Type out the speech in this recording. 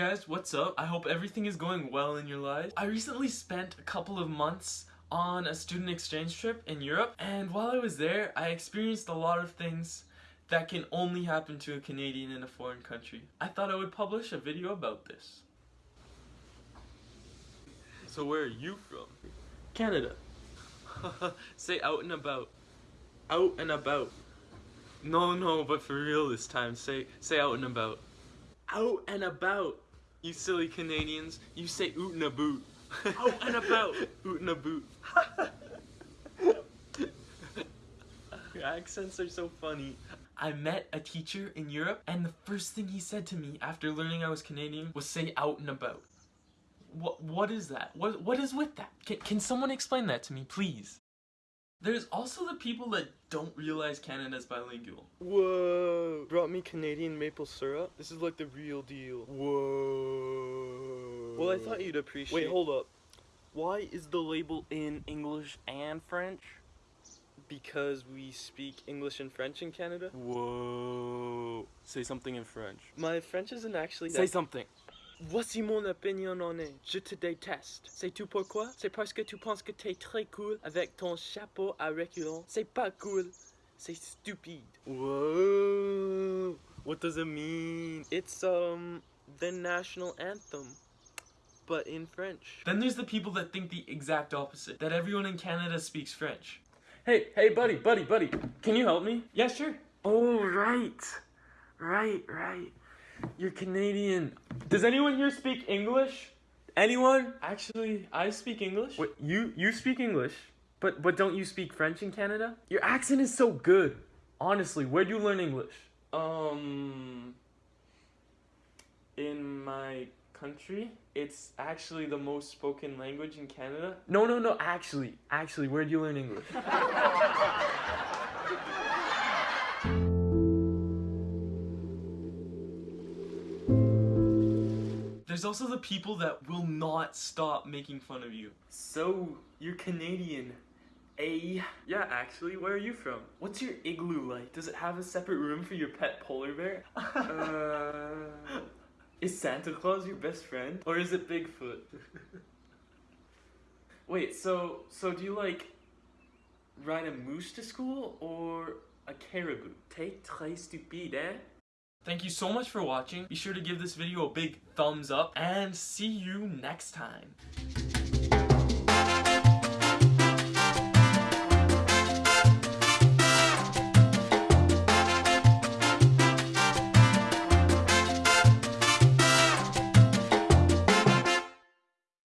guys, what's up? I hope everything is going well in your lives. I recently spent a couple of months on a student exchange trip in Europe and while I was there I experienced a lot of things that can only happen to a Canadian in a foreign country. I thought I would publish a video about this. So where are you from? Canada. Say out and about. Out and about. No, no, but for real this time. Say say out and about. Out and about. You silly Canadians. You say oot and a boot. Out and about. oot and a boot. Your accents are so funny. I met a teacher in Europe and the first thing he said to me after learning I was Canadian was say out and about. What what is that? What what is with that? Can can someone explain that to me, please? There's also the people that don't realize Canada's bilingual. Whoa! Brought me Canadian maple syrup? This is like the real deal. Whoa! Well, I thought you'd appreciate- Wait, hold up. Why is the label in English and French? Because we speak English and French in Canada? Whoa! Say something in French. My French isn't actually Say something. Voici mon opinion en est. Je te déteste. Sais-tu pourquoi? C'est parce que tu penses que t'es très cool avec ton chapeau à reculons. C'est pas cool. C'est stupide. Whoa. What does it mean? It's, um, the national anthem. But in French. Then there's the people that think the exact opposite. That everyone in Canada speaks French. Hey, hey, buddy, buddy, buddy. Can you help me? Yeah, sure. Oh, right. Right, right. You're Canadian. Does anyone here speak English? Anyone? Actually, I speak English. Wait, you you speak English, but but don't you speak French in Canada? Your accent is so good. Honestly, where'd you learn English? Um, in my country, it's actually the most spoken language in Canada. No, no, no. Actually, actually, where'd you learn English? There's also the people that will not stop making fun of you. So, you're Canadian. A. Yeah, actually, where are you from? What's your igloo like? Does it have a separate room for your pet polar bear? uh, is Santa Claus your best friend? Or is it Bigfoot? Wait, so so do you like ride a moose to school or a caribou? T'es très stupide, eh? Thank you so much for watching. Be sure to give this video a big thumbs up and see you next time.